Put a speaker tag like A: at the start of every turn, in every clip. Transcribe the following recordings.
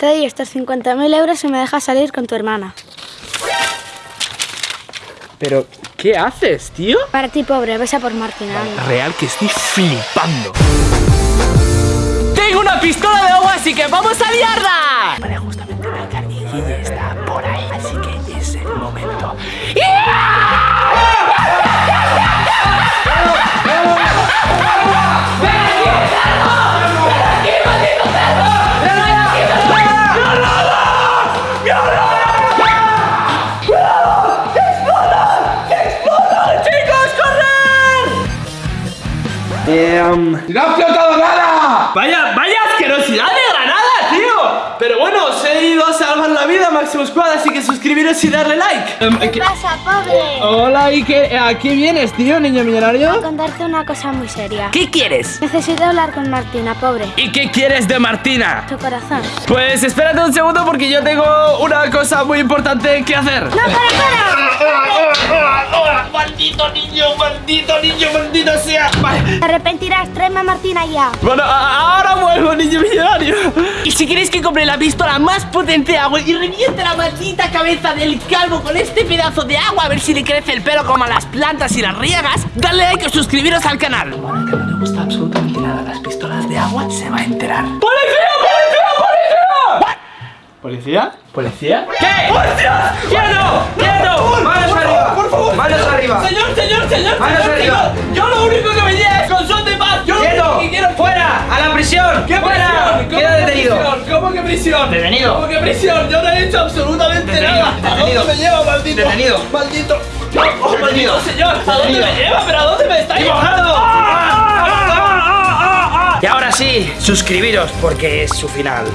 A: Te doy estos 50.000 euros y me dejas salir con tu hermana.
B: Pero, ¿qué haces, tío?
A: Para ti, pobre, besa por Martina.
B: Real que estoy flipando. Tengo una pistola de agua, así que vamos a liarla. Y darle like. Em,
A: ¿Qué pasa, pobre?
B: Hola, ¿y qué, a qué vienes, tío, niño
A: Voy a
B: millonario?
A: contarte una cosa muy seria.
B: ¿Qué quieres?
A: Necesito hablar con Martina, pobre.
B: ¿Y qué quieres de Martina?
A: Tu corazón.
B: Pues espérate un segundo porque yo tengo una cosa muy importante que hacer.
A: ¡No, para, para!
B: ¡Maldito niño, maldito niño, maldito sea! Vale.
A: Te arrepentirás, tráeme a Martina ya.
B: Bueno, ahora vuelvo, niño millonario. Y si queréis que compre la pistola más potente de agua y reviente la maldita cabeza del calvo con este pedazo de agua, a ver si le crece el pelo como a las plantas y las riegas, dale like o suscribiros al canal. Bueno, que no le gusta absolutamente nada las pistolas de agua, se va a enterar. ¡Policía, policía, policía! ¿Policía? ¿Policía? ¿Qué? ¡Hostias! ¡Quieto! ¡Quieto! ¡Manos arriba! Señor, señor, señor,
C: Manos
B: señor,
C: arriba.
B: señor. Yo lo único que venía es con son de paz. Yo lo
C: ¡Quieto!
B: único que quiero
C: ¡Fuera! ¡A la prisión!
B: ¿Qué
C: ¡Fuera!
B: prisión? ¿Cómo
C: ¡Queda
B: que
C: detenido!
B: prisión? ¿Cómo que prisión?
C: Detenido.
B: ¿Cómo que prisión? Yo no he hecho absolutamente
C: Detenido,
B: nada. ¿A
C: detenido.
B: dónde me lleva, maldito?
C: Detenido.
B: Maldito. Oh, maldito señor. ¿A dónde me lleva? ¿Pero a dónde me está llevando?
C: Y ahora sí, suscribiros porque es su final.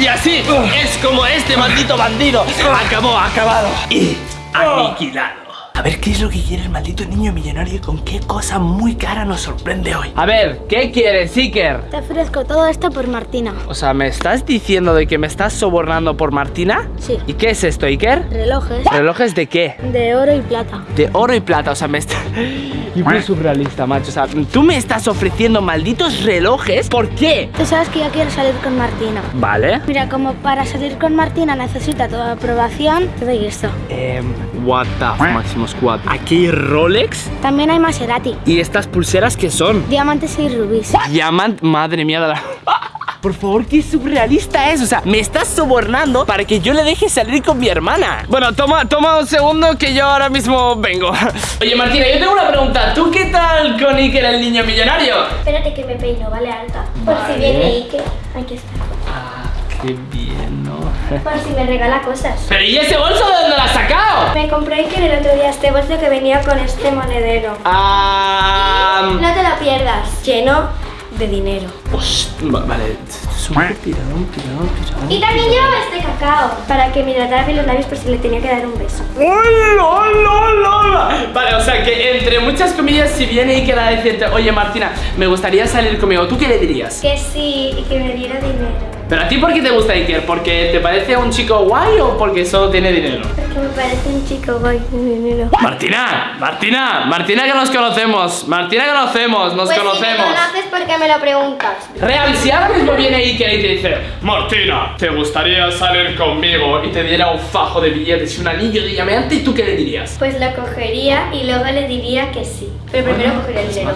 B: Y así es como este maldito bandido acabó, acabado y aniquilado. A ver qué es lo que quiere el maldito niño millonario y con qué cosa muy cara nos sorprende hoy. A ver, ¿qué quieres, Iker?
A: Te ofrezco todo esto por Martina.
B: O sea, ¿me estás diciendo de que me estás sobornando por Martina?
A: Sí.
B: ¿Y qué es esto, Iker?
A: Relojes
B: ¿Relojes de qué?
A: de oro y plata.
B: De oro y plata, o sea, me está... Y muy surrealista, macho, o sea, tú me estás ofreciendo malditos relojes, ¿por qué?
A: Tú sabes que yo quiero salir con Martina.
B: Vale.
A: Mira, como para salir con Martina necesita tu aprobación, te doy esto.
B: Em, what the f- Máximo Squad. Aquí hay Rolex
A: También hay Maserati,
B: y estas pulseras que son
A: diamantes y rubíes.
B: Diamant, madre mía de la. Por favor, qué surrealista es. O sea, me estás sobornando para que yo le deje salir con mi hermana. Bueno, toma, toma un segundo que yo ahora mismo vengo. Oye, Martina, yo tengo una pregunta. ¿Tú qué tal con Iker, el niño millonario?
A: Espérate que me peino, vale, alta. Por
B: Vale.
A: si viene Ike, aquí está.
B: Ah, qué bien, ¿no?
A: Por si me regala cosas.
B: Pero ¿y ese bolso de dónde lo has sacado?
A: Me compré Ike el otro día este bolso que venía con este monedero.
B: Ah.
A: No te lo pierdas, lleno de dinero.
B: Host- va- vale, es un pirón, pirón, pirón.
A: Y también llevaba este cacao para que me hidratara bien los labios por si le tenía que dar un beso.
B: ¡Hola, hola, hola, hola! Vale, o sea que entre muchas comillas, si viene y queda decirte, oye Martina, me gustaría salir conmigo, ¿tú qué le dirías?
A: Que sí, y que me diera dinero.
B: Pero a ti, ¿por qué te gusta Iker? ¿Porque te parece un chico guay o porque solo tiene dinero?
A: Porque me parece un chico guay con dinero.
B: Martina, Martina, Martina que nos conocemos, Martina que conocemos, nos conocemos.
A: haces porque me lo preguntas.
B: Real, si ahora mismo viene Iker y te dice Martina, ¿te gustaría salir conmigo? Y te diera un fajo de billetes y un anillo de diamante, ¿y tú qué le dirías?
A: Pues lo cogería y luego le diría que sí. Pero primero cogería el dinero.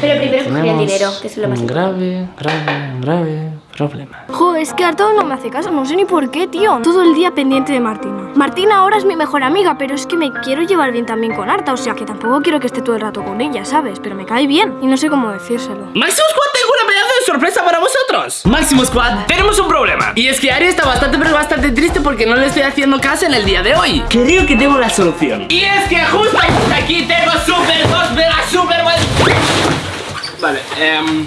A: Pero primero cogería el dinero, que es lo más
B: grave, grave, grave problema.
D: Jo, es que Arturo no me hace caso, no sé ni por qué, tío. Todo el día pendiente de Martina. Martina ahora es mi mejor amiga, pero es que me quiero llevar bien también con Arta, o sea que tampoco quiero que esté todo el rato con ella, ¿sabes? Pero me cae bien y no sé cómo decírselo.
B: Máximo Squad, tengo una pedazo de sorpresa para vosotros. Máximo Squad, tenemos un problema. Y es que Ari está bastante, pero bastante triste porque no le estoy haciendo caso en el día de hoy. Creo que tengo la solución. Y es que justo aquí tengo Super 2 Mega Super Vale, em.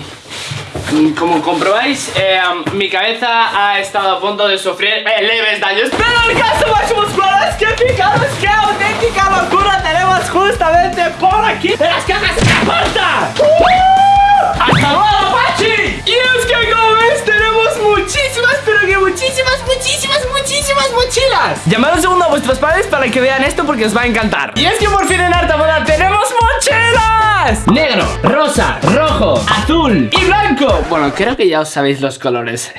B: Como comprobáis, em, mi cabeza ha estado a punto de sufrir eh, leves daños. Pero el caso Máximo Squad es que fijaros qué auténtica locura tenemos justamente por aquí en las cajas de la puerta. ¡Uh! ¡Hasta luego, Pachi! Y es que como ves tenemos muchísimas, pero que muchísimas, muchísimas, muchísimas mochilas. Llamad un segundo a vuestro vuestros padres para que vean esto porque os va a encantar. Y es que por fin en Arta Moda tenemos mochilas. Negro, rosa, rojo, azul y blanco. Bueno, creo que ya os sabéis los colores.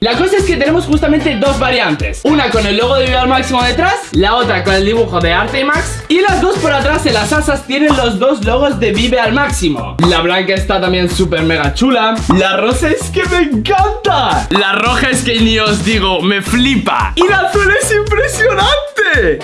B: La cosa es que tenemos justamente dos variantes. Una con el logo de Viva al Máximo detrás, la otra con el dibujo de Arte y Max. Y las dos por atrás en las asas tienen los dos logos de Vive al Máximo. La blanca está también súper mega chula. La rosa es que me encanta. La roja es que ni os digo, me flipa. Y la azul es impresionante.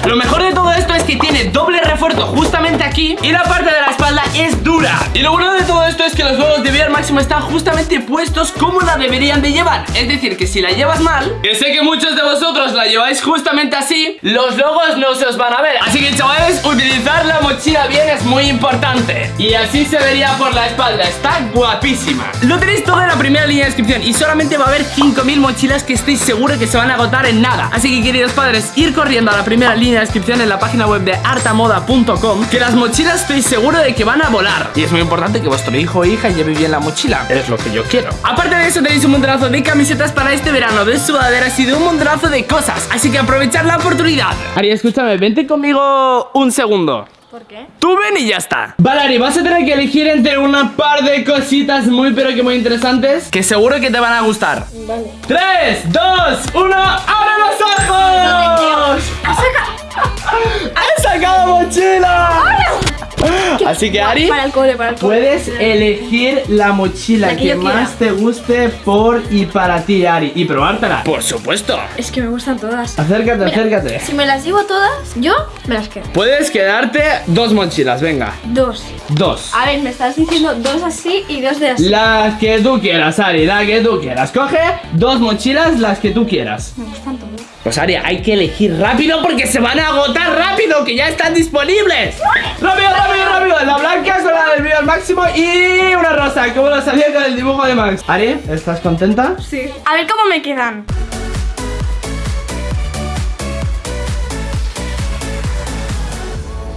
B: Lo mejor de todo esto es que tiene doble refuerzo justamente aquí y la parte de la espalda es dura. Y lo bueno de todo esto es que los logos de al Máximo están justamente puestos como la deberían de llevar. Es decir, que si la llevas mal, que sé que muchos de vosotros la lleváis justamente así, los logos no se os van a ver. Así que chavales, utilizar la mochila bien es muy importante. Y así se vería por la espalda, está guapísima. Lo tenéis todo en la primera línea de descripción y solamente va a haber 5000 mochilas que estoy seguro que se van a agotar en nada. Así que queridos padres, ir corriendo a la primera línea de descripción en la página web de artamoda.com que las mochilas estoy seguro de que van a volar. Y es muy importante que vuestro hijo o hija lleve bien la mochila. Es lo que yo quiero. Aparte de eso tenéis un montonazo de camisetas para este verano, de sudaderas y de un montonazo de cosas. Así que aprovechad la oportunidad. Ari, escúchame, vente conmigo un segundo.
D: ¿Por qué?
B: Tú ven y ya está Vale, Ari, vas a tener que elegir entre una par de cositas muy pero que muy interesantes Que seguro que te van a gustar
D: Vale.
B: 3, 2, 1, ¡abre los ojos! ¡He sacado mochila! Así que Ari,
D: Para el cole, para el cole.
B: puedes elegir la mochila
D: La que
B: que,
D: yo quiera.
B: más te guste por y para ti, Ari Y probártela Por supuesto
D: Es que me gustan todas.
B: Acércate, acércate
D: Si me las llevo todas, yo me las quedo.
B: Puedes quedarte dos mochilas, venga
D: Dos.
B: Dos
D: A ver, me estás diciendo dos así y dos de así.
B: Las que tú quieras, Ari, la que tú quieras. Coge dos mochilas, las que tú quieras.
D: Me gustan
B: Pues Ari, hay que elegir rápido porque se van a agotar rápido, que ya están disponibles. Rápido, rápido, rápido. La blanca con la del vídeo al máximo y una rosa, como lo sabía con el dibujo de Max. Ari, ¿estás contenta?
D: Sí. A ver cómo me quedan.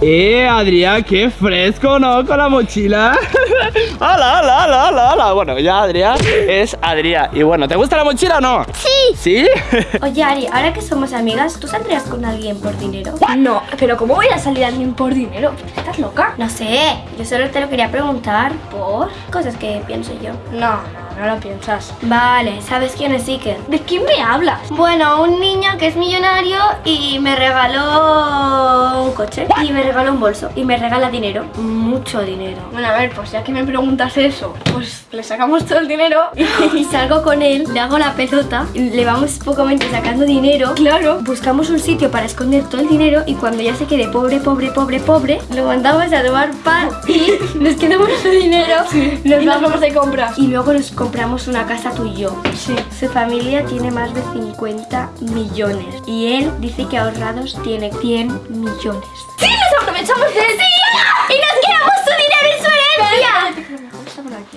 B: Eh, Adrián, qué fresco, ¿no? Con la mochila. ¡Hala, hala, hala, hala, hala! Bueno, ya Adrián es Adrián. Y bueno, ¿te gusta la mochila o no?
A: Sí.
B: ¿Sí?
A: Oye, Ari, ahora que somos amigas, ¿tú saldrías con alguien por dinero?
D: No, pero ¿cómo voy a salir a alguien por dinero? ¿Estás loca?
A: No sé, yo solo te lo quería preguntar por cosas que pienso yo.
D: No, no, no lo piensas.
A: Vale, ¿sabes quién es Iker?
D: ¿De quién me hablas?
A: Bueno, un niño que es millonario y me regaló un coche y me regaló un bolso y me regala dinero, mucho dinero.
D: Bueno, a ver, pues ya que me preguntas eso, pues le sacamos todo el dinero y...
A: Y salgo con él, le hago la pelota, le vamos pocamente sacando dinero.
D: Claro.
A: Buscamos un sitio para esconder todo el dinero y cuando ya se quede pobre, pobre, pobre, pobre, lo mandamos a tomar pan y nos quedamos su dinero. Nos
D: y nos
A: vamos
D: vamos de compras.
A: y luego nos compramos una casa tú y yo.
D: Sí.
A: Su familia tiene más de 50 millones y él dice que ahorrados tiene 100 millones.
D: ¡Sí! ¡Nos aprovechamos de sí!
A: ¡Y nos quedamos su dinero en su herencia!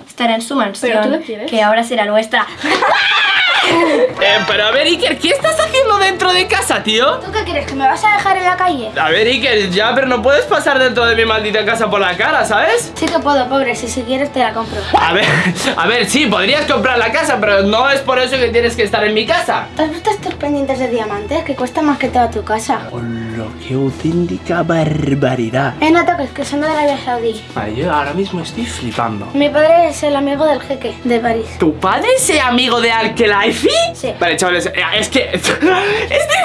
A: Estará en su mansión, que ahora será nuestra.
B: Eh, pero a ver, Iker, ¿qué estás haciendo dentro de casa, tío?
A: ¿Tú qué crees? ¿Que me vas a dejar en la calle?
B: A ver, Iker, ya, pero no puedes pasar dentro de mi maldita casa por la cara, ¿sabes?
A: Sí que puedo, pobre, si, si quieres te la compro.
B: A ver, a ver, sí, podrías comprar la casa, pero no es por eso que tienes que estar en mi casa.
A: ¿Te has visto estos pendientes de diamantes que cuesta más que toda tu casa?
B: Hola, qué auténtica barbaridad.
A: Eh, no toques, que son de Arabia Saudí.
B: Ay, yo ahora mismo estoy flipando.
A: Mi padre es el amigo del jeque de París.
B: ¿Tu padre es amigo de Alkelaifi?
A: Sí.
B: Vale, chavales, eh, es que estoy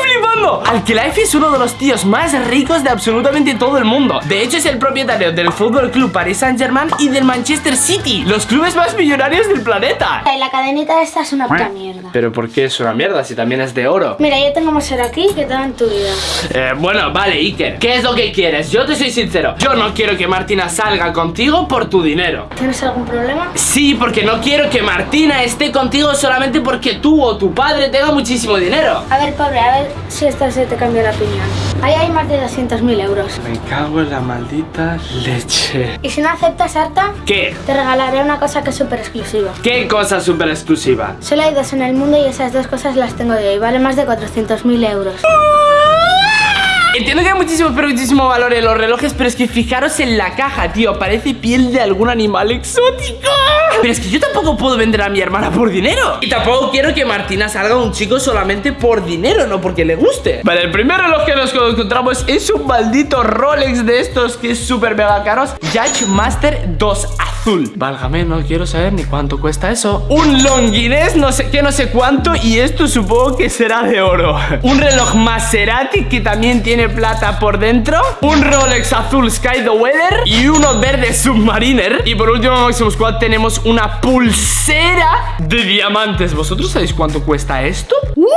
B: flipando. Alkelaifi es uno de los tíos más ricos de absolutamente todo el mundo. De hecho, es el propietario del Fútbol Club Paris Saint-Germain y del Manchester City, los clubes más millonarios del planeta.
A: Y la cadenita esta es una puta mierda.
B: Pero ¿por qué es una mierda si también es de oro?
A: Mira, yo tengo más oro aquí que todo en tu vida.
B: Eh, bueno, vale, Iker, ¿qué es lo que quieres? Yo te soy sincero, yo no quiero que Martina salga contigo por tu dinero.
A: ¿Tienes algún problema?
B: Sí, porque no quiero que Martina esté contigo solamente porque tú o tu padre tengan muchísimo dinero.
A: A ver, pobre, a ver si esta se te cambia la opinión. Ahí hay más de 200.000 euros.
B: Me cago en la maldita leche.
A: Y si no aceptas, Arta,
B: ¿Qué?
A: te regalaré una cosa que es súper exclusiva.
B: ¿Qué cosa súper exclusiva?
A: Solo hay dos en el mundo y esas dos cosas las tengo yo y vale más de 400.000 euros.
B: Entiendo que hay muchísimo, pero muchísimo valor en los relojes, pero es que fijaros en la caja, tío. Parece piel de algún animal exótico. Pero es que yo tampoco puedo vender a mi hermana por dinero. Y tampoco quiero que Martina salga un chico solamente por dinero, no porque le guste. Vale, el primer reloj que nos encontramos es un maldito Rolex de estos que es súper mega caros. Judge Master 2 azul. Válgame, no quiero saber ni cuánto cuesta eso. Un Longines, no sé qué, no sé cuánto. Y esto supongo que será de oro. Un reloj Maserati que también tiene plata por dentro. Un Rolex azul Sky the Weather. Y uno verde Submariner. Y por último, Máximo Squad, tenemos una pulsera de diamantes. ¿Vosotros sabéis cuánto cuesta esto? ¿What?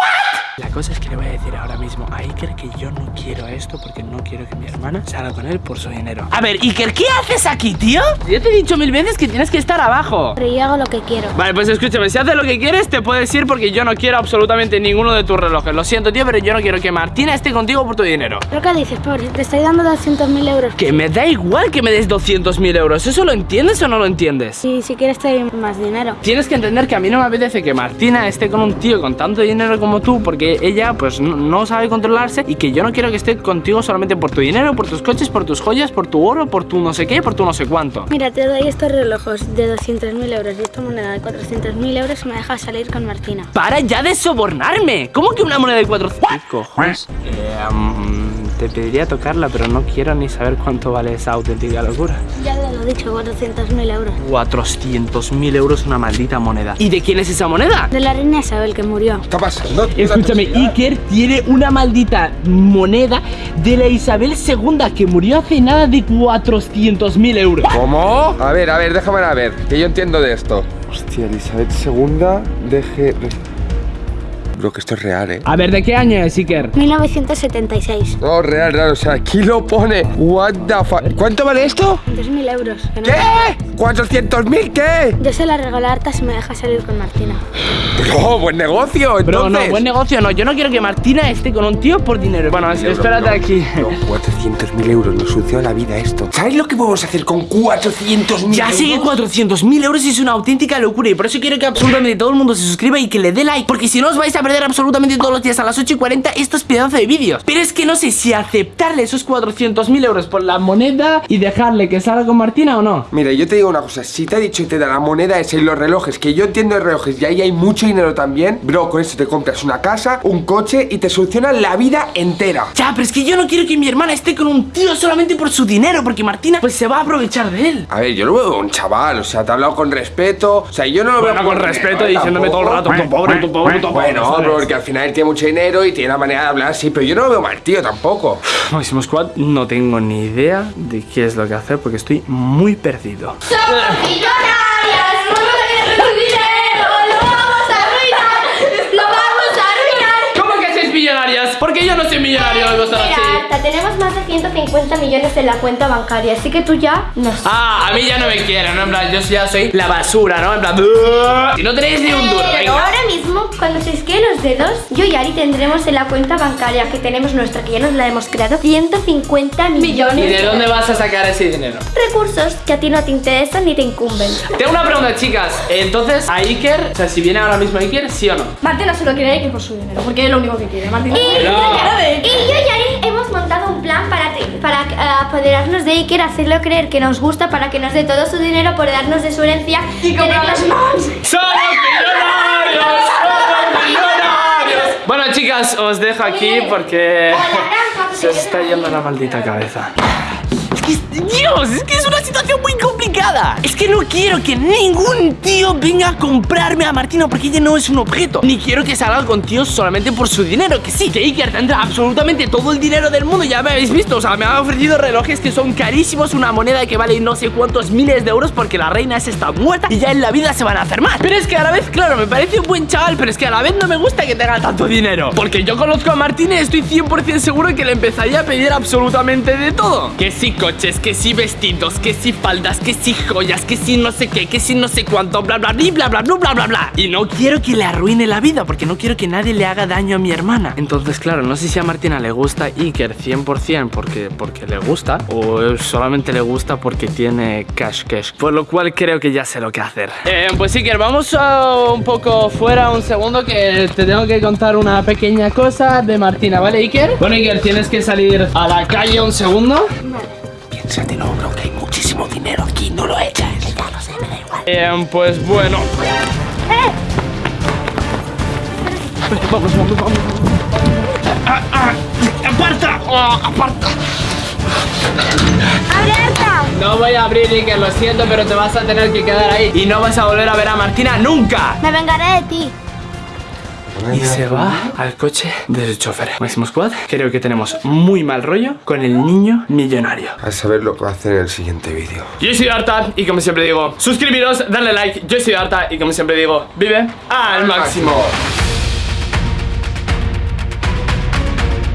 B: La cosa es que le voy a decir ahora mismo a Iker que yo no quiero esto porque no quiero que mi hermana salga con él por su dinero. A ver, Iker, ¿qué haces aquí, tío? Yo te he dicho mil veces que tienes que estar abajo.
D: Pero yo hago lo que quiero.
B: Vale, pues escúchame, si haces lo que quieres, te puedes ir porque yo no quiero absolutamente ninguno de tus relojes. Lo siento, tío, pero yo no quiero que Martina esté contigo por tu dinero.
D: ¿Pero qué dices, pobre? Te estoy dando 200.000 euros.
B: Que me da igual que me des 200.000 euros. ¿Eso lo entiendes o no lo entiendes?
D: Y si quieres te doy más dinero.
B: Tienes que entender que a mí no me apetece que Martina esté con un tío con tanto dinero como tú porque ella pues no, no sabe controlarse y que yo no quiero que esté contigo solamente por tu dinero, por tus coches, por tus joyas, por tu oro, por tu no sé qué, por tu no sé cuánto.
D: Mira, te doy estos relojes de 200.000 euros y esta moneda de 400.000 euros y me dejas salir con Martina.
B: ¡Para ya de sobornarme! ¿Cómo que una moneda de 400? ¿Qué cojones? Eh, te pediría tocarla, pero no quiero ni saber cuánto vale esa auténtica locura.
D: Ya te lo he dicho, 400.000 euros.
B: 400.000 euros una maldita moneda. ¿Y de quién es esa moneda?
D: De la reina Isabel que murió.
C: está pasando?
B: Escúchame, Iker tiene una maldita moneda de la Isabel II que murió hace nada de 400.000 euros.
E: ¿Cómo? A ver, a ver, déjame a ver, que yo entiendo de esto. Hostia, Elizabeth II, deje... Bro, que esto es real, ¿eh?
B: A ver, ¿de qué año es Iker?
D: 1976.
E: No, real, real, o sea, aquí lo pone. What the fuck. ¿Cuánto vale esto?
D: 2.000 euros. no-
E: ¿Qué? ¿400.000 qué?
D: Yo se la regalé a Arta si me deja salir con Martina.
E: Bro, buen negocio,
B: Bro,
E: entonces.
B: no, buen negocio no. Yo no quiero que Martina esté con un tío por dinero. Bueno, espérate aquí.
E: No, 400.000 euros, nos soluciona la vida esto. ¿Sabes lo que podemos hacer con 400.000
B: Ya
E: euros?
B: sé que 400.000 euros es una auténtica locura y por eso quiero que absolutamente todo el mundo se suscriba y que le dé like porque si no os vais a perder absolutamente todos los días a las 8 y 40 estos pedazos de vídeos. Pero es que no sé si aceptarle esos 400.000 euros por la moneda y dejarle que salga con Martina o no.
E: Mira, yo te digo una cosa, si te ha dicho y te da la moneda esa y los relojes, que yo entiendo de relojes y ahí hay mucho dinero también, bro, con eso te compras una casa, un coche y te soluciona la vida entera.
B: Ya, pero es que yo no quiero que mi hermana esté con un tío solamente por su dinero porque Martina pues se va a aprovechar de él.
E: A ver, yo lo veo un chaval, o sea, te ha hablado con respeto, o sea, yo no lo
B: Bueno,
E: veo
B: con
E: por
B: respeto,
E: dinero,
B: diciéndome todo el rato, tu pobre, tu pobre, tu pobre.
E: Bueno,
B: ¿sabes?
E: bro, porque al final él tiene mucho dinero y tiene una manera de hablar así, pero yo no lo veo mal, tío, tampoco.
B: Máximo Squad, no tengo ni idea de qué es lo que hacer porque estoy muy perdido.
A: ¡Millonarias! ¡Vamos a ganar dinero! ¡Lo vamos a arruinar! ¡Lo vamos a arruinar!
B: ¿Cómo que sois millonarias? Porque yo no soy millonario, vosotros
A: Tenemos más de 150 millones en la cuenta bancaria, así que tú ya no sé.
B: Ah, a mí ya no me quieren, ¿no? En plan, yo ya soy la basura, ¿no? En plan, si no tenéis ni un duro,
A: Pero
B: venga.
A: ahora mismo, cuando se esqueen los dedos, yo y Ari tendremos en la cuenta bancaria que tenemos nuestra, que ya nos la hemos creado, 150 millones
B: ¿Y de dónde vas a sacar ese dinero?
A: recursos que a ti no te interesan ni te incumben.
B: Tengo una pregunta, chicas. Entonces, a Iker, o sea, si viene ahora mismo Iker, ¿sí o no?
D: Martina solo quiere Iker por su dinero, porque es lo único que quiere. Martina.
A: Y,
B: No.
A: y yo y Ari para, eh, apoderarnos de Iker, hacerlo creer que nos gusta, para que nos dé todo su dinero, apoderarnos de su herencia y comprarnos más.
B: ¡Somos millonarios! ¡Somos millonarios! Bueno, chicas, os dejo aquí porque se os está yendo la maldita cabeza. Es Dios, es que es una situación muy complicada. Es que no quiero que ningún tío venga a comprarme a Martina porque ella no es un objeto. Ni quiero que salga con tíos solamente por su dinero. Que sí, que Iker tendrá absolutamente todo el dinero del mundo. Ya me habéis visto. O sea, me han ofrecido relojes que son carísimos. Una moneda que vale no sé cuántos miles de euros porque la reina esa está muerta y ya en la vida se van a hacer más. Pero es que a la vez, claro, me parece un buen chaval, pero es que a la vez no me gusta que tenga tanto dinero. Porque yo conozco a Martina y estoy 100% seguro que le empezaría a pedir absolutamente de todo. Que sí, coche coches, que si vestidos, que si faldas, que si joyas, que si no sé qué, que si no sé cuánto, bla bla bla bla bla bla bla bla bla. Y no quiero que le arruine la vida, porque no quiero que nadie le haga daño a mi hermana. Entonces, claro, no sé si a Martina le gusta Iker 100% porque, porque le gusta, o solamente le gusta porque tiene cash cash. Por lo cual creo que ya sé lo que hacer. Eh, pues Iker, vamos a un poco fuera un segundo que te tengo que contar una pequeña cosa de Martina, ¿vale Iker? Bueno Iker, tienes que salir a la calle un segundo.
C: Piénsatelo, bro, que hay muchísimo dinero aquí, no lo eches. Ya lo sé, me da igual.
B: Eh, pues bueno. Vamos, vamos, vamos. Ah, ah, ¡Aparta! Oh, ¡Aparta!
A: ¡Abierta!
B: No voy a abrir, Iker, lo siento, pero te vas a tener que quedar ahí. Y no vas a volver a ver a Martina nunca.
A: Me vengaré de ti.
B: Y se va al coche del chofer. Máximo Squad, creo que tenemos muy mal rollo con el niño millonario.
E: A saber lo que va a hacer en el siguiente vídeo.
B: Yo soy Arta y como siempre digo, suscribiros, darle like. Yo soy Arta y como siempre digo, vive al máximo.